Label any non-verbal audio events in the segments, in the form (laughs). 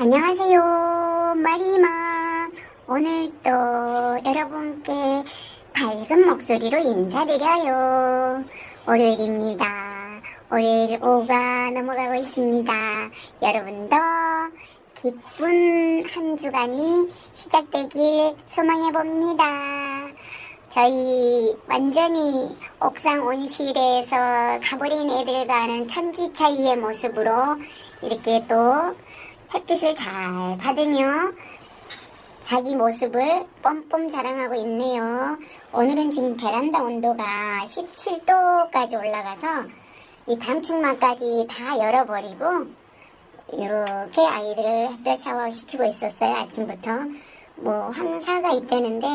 안녕하세요. 마리마. 오늘도 여러분께 밝은 목소리로 인사드려요. 월요일입니다. 월요일 오후가 넘어가고 있습니다. 여러분도 기쁜 한 주간이 시작되길 소망해봅니다. 저희 완전히 옥상 온실에서 가버린 애들과는 천지 차이의 모습으로 이렇게 또 햇빛을 잘 받으며 자기 모습을 뻔뻔 자랑하고 있네요. 오늘은 지금 베란다 온도가 17도까지 올라가서 이 방충망까지 다 열어버리고 이렇게 아이들을 햇볕 샤워 시키고 있었어요. 아침부터. 뭐 황사가 있다는데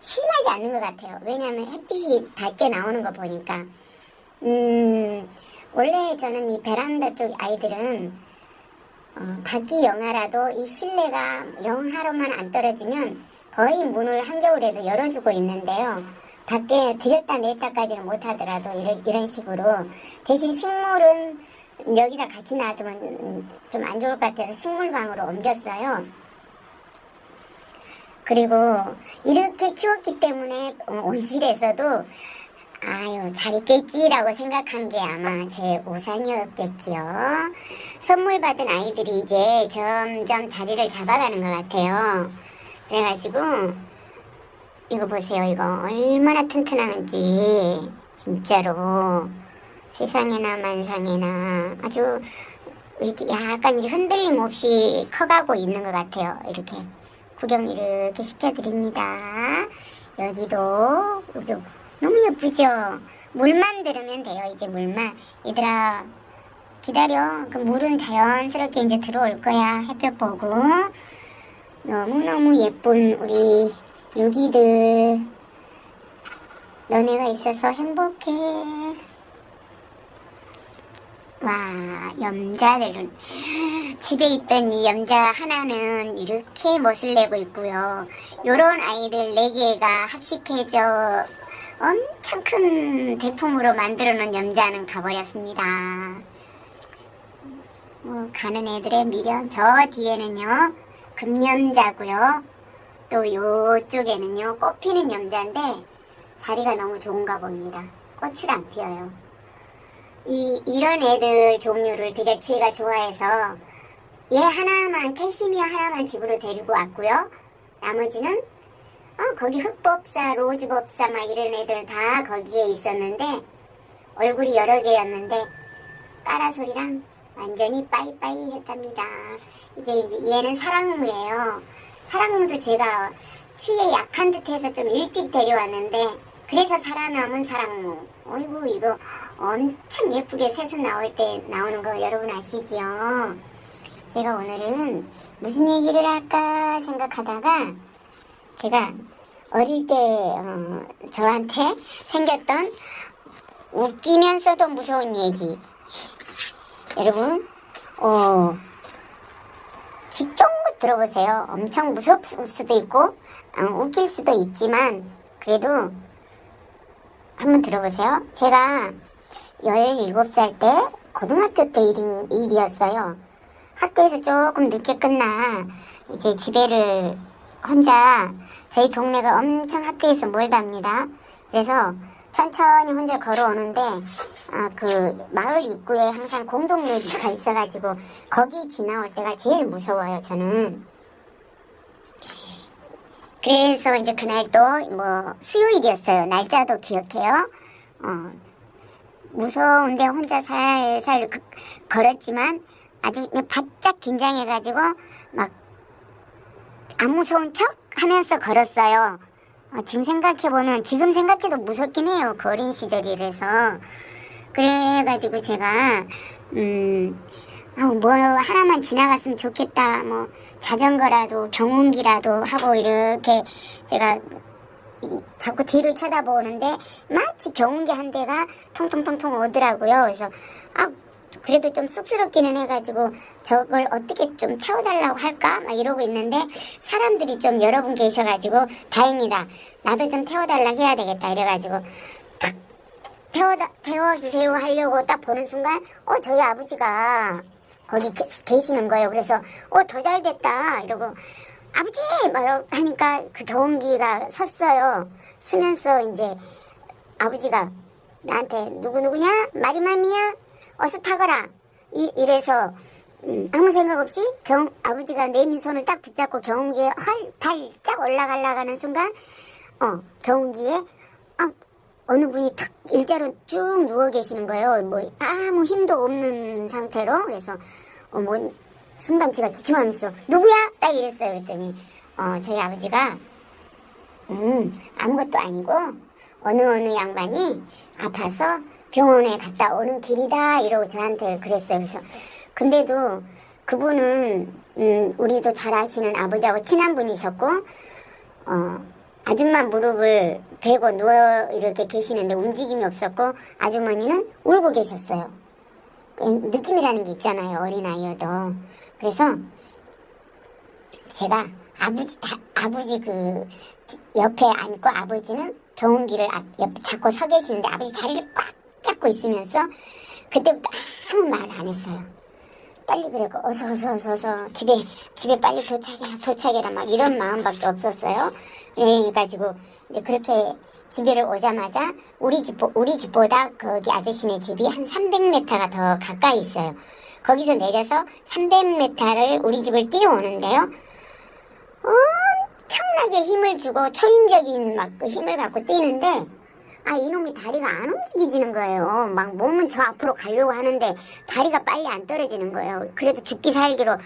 심하지 않는 것 같아요. 왜냐하면 햇빛이 밝게 나오는 거 보니까. 음, 원래 저는 이 베란다 쪽 아이들은 어, 밖이 영하라도 이 실내가 영하로만 안 떨어지면 거의 문을 한겨울에도 열어주고 있는데요. 밖에 들였다 냈다까지는 못하더라도 이런, 이런 식으로 대신 식물은 여기다 같이 놔두면 좀 안 좋을 것 같아서 식물방으로 옮겼어요. 그리고 이렇게 키웠기 때문에 온실에서도 아유 잘 있겠지라고 생각한 게 아마 제 우산이었겠지요. 선물 받은 아이들이 이제 점점 자리를 잡아가는 것 같아요. 그래가지고 이거 보세요. 이거 얼마나 튼튼한지 진짜로 세상에나 만상에나 아주 약간 이제 흔들림 없이 커가고 있는 것 같아요. 이렇게 구경 이렇게 시켜드립니다. 여기도 여기 너무 예쁘죠? 물만 들으면 돼요. 이제 물만. 얘들아 기다려. 그 물은 자연스럽게 이제 들어올 거야. 햇볕 보고. 너무너무 예쁜 우리 유기들. 너네가 있어서 행복해. 와, 염자들은 집에 있던 이 염자 하나는 이렇게 멋을 내고 있고요. 요런 아이들 네 개가 합식해져 엄청 큰 대품으로 만들어 놓은 염자는 가버렸습니다. 뭐 가는 애들의 미련 저 뒤에는요 금염자고요. 또 요쪽에는요 꽃피는 염자인데 자리가 너무 좋은가 봅니다. 꽃을 안 피어요. 이, 이런 애들 종류를 되게 제가 좋아해서 얘 하나만 캐시미어 하나만 집으로 데리고 왔고요. 나머지는 어, 거기 흑법사, 로즈법사 막 이런 애들 다 거기에 있었는데 얼굴이 여러 개였는데 까라소리랑 완전히 빠이빠이 했답니다. 이게 얘는 사랑무예요. 사랑무도 제가 추위에 약한 듯해서 좀 일찍 데려왔는데 그래서 살아남은 사랑무. 어이구 이거 엄청 예쁘게 새순 나올 때 나오는 거 여러분 아시지요? 제가 오늘은 무슨 얘기를 할까 생각하다가 제가 어릴 때 어, 저한테 생겼던 웃기면서도 무서운 얘기. 여러분 어, 귀쫑긋 들어보세요. 엄청 무섭을 수도 있고 어, 웃길 수도 있지만 그래도 한번 들어보세요. 제가 17살 때 고등학교 때 일인, 일이었어요. 학교에서 조금 늦게 끝나 이제 집에를 혼자 저희 동네가 엄청 학교에서 멀답니다. 그래서 천천히 혼자 걸어오는데 아, 그 마을 입구에 항상 공동묘지가 있어가지고 거기 지나올 때가 제일 무서워요 저는. 그래서 이제 그날 또뭐 수요일이었어요. 날짜도 기억해요. 어, 무서운데 혼자 살살 그, 걸었지만 아주 바짝 긴장해가지고 막 안 무서운 척 하면서 걸었어요. 어, 지금 생각해보면 지금 생각해도 무섭긴 해요. 그 어린 시절이라서. 그래가지고 제가 음, 어, 뭐 하나만 지나갔으면 좋겠다. 뭐 자전거라도 경운기라도 하고 이렇게 제가 자꾸 뒤를 쳐다보는데 마치 경운기 한 대가 통통통통 오더라고요. 그래서 아 그래도 좀 쑥스럽기는 해가지고 저걸 어떻게 좀 태워달라고 할까 막 이러고 있는데 사람들이 좀 여러 분 계셔가지고 다행이다 나도 좀 태워달라고 해야 되겠다 이래가지고 탁 태워다, 태워주세요 하려고 딱 보는 순간 어 저희 아버지가 거기 게- 계시는 거예요. 그래서 어 더 잘 됐다 이러고 아버지! 막 하니까 그 경운기가 섰어요. 쓰면서 이제 아버지가 나한테 누구 누구냐? 마리맘이냐 어서 타거라. 이, 이래서 음, 아무 생각 없이 경 아버지가 내민 손을 딱 붙잡고 경운기에 활발짝 올라가려가는 순간 어 경운기에 아, 어느 분이 탁 일자로 쭉 누워 계시는 거예요. 뭐 아무 힘도 없는 상태로. 그래서 어, 뭐 순간 제가 주춤하면서 누구야? 딱 이랬어요. 그랬더니 어, 저희 아버지가 음 아무것도 아니고 어느 어느 양반이 아파서 병원에 갔다 오는 길이다 이러고 저한테 그랬어요. 그래서 근데도 그분은 음, 우리도 잘 아시는 아버지하고 친한 분이셨고 어, 아줌마 무릎을 베고 누워 이렇게 계시는데 움직임이 없었고 아주머니는 울고 계셨어요. 그 느낌이라는 게 있잖아요. 어린아이여도. 그래서 제가 아버지 다, 아버지 그 옆에 앉고 아버지는 경운기를 앞- 옆에 잡고 서 계시는데 아버지 다리를 꽉 잡고 있으면서 그때부터 아무 말 안 했어요. 빨리 그래고 어서 어서 어서 어서 집에 집에 빨리 도착해라 도착해라 막 이런 마음밖에 없었어요. 그래가지고 이제 그렇게 집에를 오자마자 우리 집 우리 집보다 거기 아저씨네 집이 한 300m가 더 가까이 있어요. 거기서 내려서 300m를 우리 집을 뛰어오는데요. 엄청나게 힘을 주고 초인적인 막 그 힘을 갖고 뛰는데 아 이놈이 다리가 안 움직이지는 거예요. 막 몸은 저 앞으로 가려고 하는데 다리가 빨리 안 떨어지는 거예요. 그래도 죽기 살기로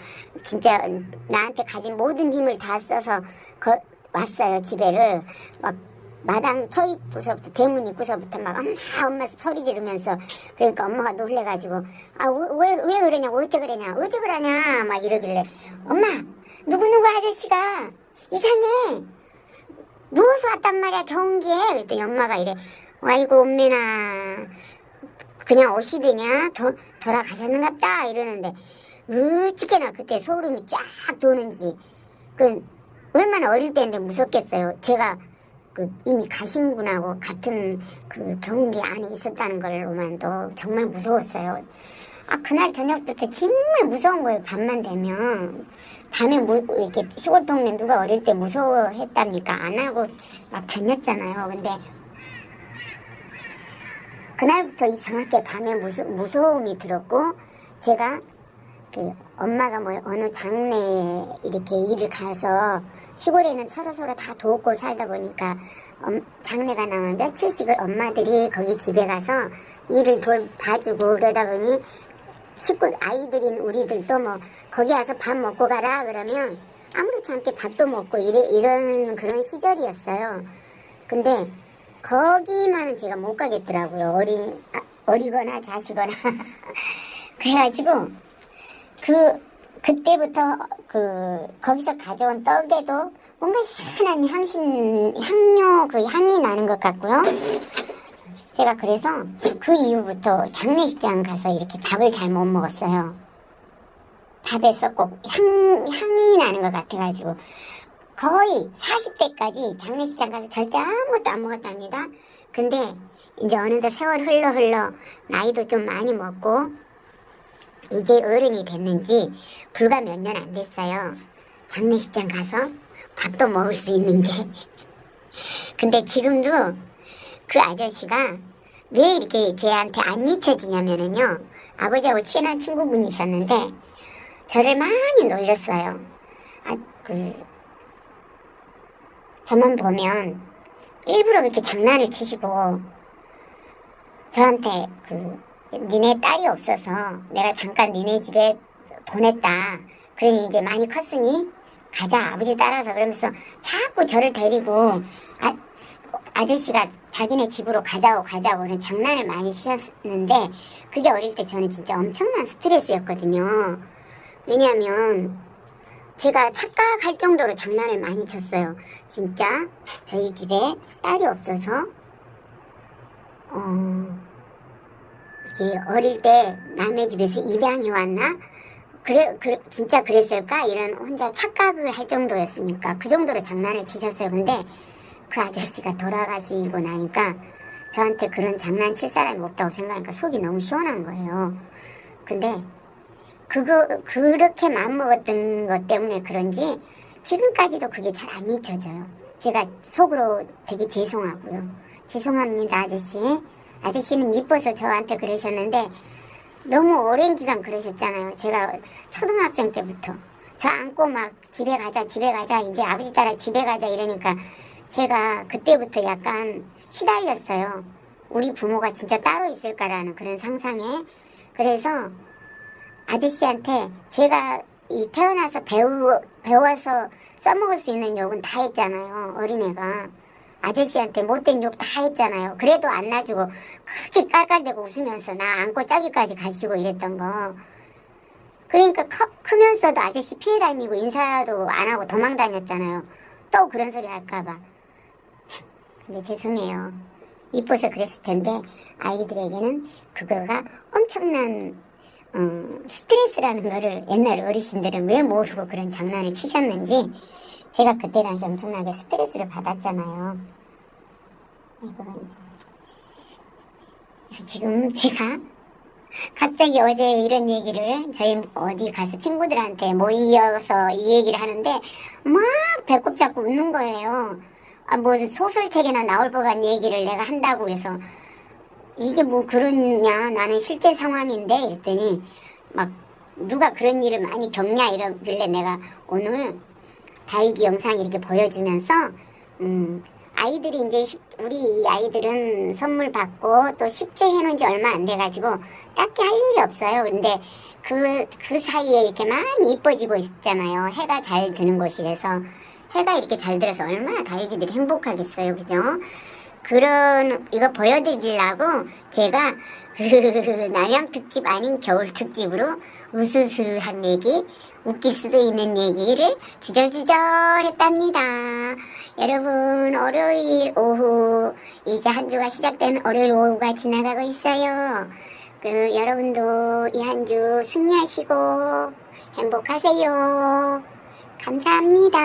진짜 나한테 가진 모든 힘을 다 써서 거, 왔어요 집에를 막 마당 초입구서부터 대문 입구서부터 막 엄마 엄마 소리 지르면서 그러니까 엄마가 놀래가지고 아왜왜 그러냐고 어째 그러냐 어째 그러냐 막 이러길래 엄마 누구누구 아저씨가 이상해. 누워서 왔단 말이야 경기에. 그랬더니 엄마가 이래 아이고 엄매나 그냥 오시더냐? 도, 돌아가셨는갑다. 이러는데 어찌게나 그때 소름이 쫙 도는지. 그 얼마나 어릴 때인데 무섭겠어요. 제가 그 이미 가신 분하고 같은 그 경운기 안에 있었다는 걸로만도 정말 무서웠어요. 아 그날 저녁부터 정말 무서운 거예요 밤만 되면. 밤에 무, 이렇게 시골 동네 누가 어릴 때 무서워했답니까? 안 하고 막 다녔잖아요. 근데 그날부터 이상하게 밤에 무서, 무서움이 들었고 제가 그 엄마가 뭐 어느 장래에 이렇게 일을 가서 시골에는 서로 서로 다 돕고 살다 보니까 엄- 장래가 나면 며칠씩을 엄마들이 거기 집에 가서 일을 돌 봐주고 그러다 보니 식구 아이들인 우리들도 뭐 거기 와서 밥 먹고 가라 그러면 아무렇지 않게 밥도 먹고 이래, 이런 그런 시절이었어요. 근데 거기만은 제가 못 가겠더라고요. 어리 아, 어리거나 자시거나 (laughs) 그래가지고 그 그때부터 그 거기서 가져온 떡에도 뭔가 희한한 향신 향료 그 향이 나는 것 같고요. 제가 그래서 그 이후부터 장례식장 가서 이렇게 밥을 잘 못 먹었어요. 밥에서 꼭 향, 향이 나는 것 같아가지고 거의 40대까지 장례식장 가서 절대 아무것도 안 먹었답니다. 근데 이제 어느덧 세월 흘러 흘러 나이도 좀 많이 먹고 이제 어른이 됐는지 불과 몇 년 안 됐어요. 장례식장 가서 밥도 먹을 수 있는 게. (laughs) 근데 지금도 그 아저씨가 왜 이렇게 쟤한테 안 잊혀지냐면은요. 아버지하고 친한 친구분이셨는데 저를 많이 놀렸어요. 아, 그 저만 보면 일부러 그렇게 장난을 치시고 저한테 그 니네 딸이 없어서 내가 잠깐 니네 집에 보냈다. 그러니 이제 많이 컸으니 가자 아버지 따라서 그러면서 자꾸 저를 데리고 아, 아저씨가 자기네 집으로 가자고 가자고 그런 장난을 많이 치셨는데 그게 어릴 때 저는 진짜 엄청난 스트레스였거든요. 왜냐하면 제가 착각할 정도로 장난을 많이 쳤어요. 진짜 저희 집에 딸이 없어서 어 어릴 때 남의 집에서 입양해 왔나? 그래, 그래 진짜 그랬을까? 이런 혼자 착각을 할 정도였으니까 그 정도로 장난을 치셨어요. 근데 그 아저씨가 돌아가시고 나니까 저한테 그런 장난칠 사람이 없다고 생각하니까 속이 너무 시원한 거예요. 근데 그거 그렇게 마음먹었던 것 때문에 그런지 지금까지도 그게 잘 안 잊혀져요. 제가 속으로 되게 죄송하고요. 죄송합니다, 아저씨. 아저씨는 이뻐서 저한테 그러셨는데 너무 오랜 기간 그러셨잖아요. 제가 초등학생 때부터 저 안고 막 집에 가자, 집에 가자, 이제 아버지 따라 집에 가자 이러니까 제가 그때부터 약간 시달렸어요. 우리 부모가 진짜 따로 있을까라는 그런 상상에 그래서 아저씨한테 제가 이 태어나서 배우, 배워서 써먹을 수 있는 욕은 다 했잖아요. 어린애가. 아저씨한테 못된 욕 다 했잖아요. 그래도 안 놔주고 그렇게 깔깔대고 웃으면서 나 안고 짜기까지 가시고 이랬던 거. 그러니까 커, 크면서도 아저씨 피해 다니고 인사도 안 하고 도망 다녔잖아요. 또 그런 소리 할까봐. 근데 죄송해요. 이뻐서 그랬을 텐데 아이들에게는 그거가 엄청난 어, 스트레스라는 거를 옛날 어르신들은 왜 모르고 그런 장난을 치셨는지 제가 그때 당시 엄청나게 스트레스를 받았잖아요. 그래서 지금 제가 갑자기 어제 이런 얘기를 저희 어디 가서 친구들한테 모이어서 이 얘기를 하는데 막 배꼽 잡고 웃는 거예요. 아, 뭐 소설책에나 나올 법한 얘기를 내가 한다고 해서 이게 뭐 그러냐 나는 실제 상황인데 이랬더니 막 누가 그런 일을 많이 겪냐 이러길래 내가 오늘 다육이 영상 이렇게 보여주면서 음 아이들이 이제 식- 우리 이 아이들은 선물 받고 또 식재 해 놓은 지 얼마 안 돼가지고 딱히 할 일이 없어요. 근데 그, 그 사이에 이렇게 많이 이뻐지고 있잖아요. 해가 잘 드는 곳이라서 해가 이렇게 잘 들어서 얼마나 다육이들이 행복하겠어요. 그죠? 그런 이거 보여드리려고 제가 (laughs) 남양 특집 아닌 겨울 특집으로 우스스한 얘기 웃길 수도 있는 얘기를 주절주절 했답니다. 여러분 월요일 오후 이제 한 주가 시작된 월요일 오후가 지나가고 있어요. 그 여러분도 이 한 주 승리하시고 행복하세요. 감사합니다.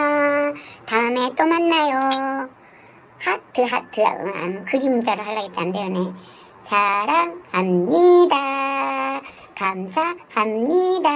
다음에 또 만나요. 하트 하트 음, 그림자로 했는데 안 되네. 사랑합니다. 감사합니다.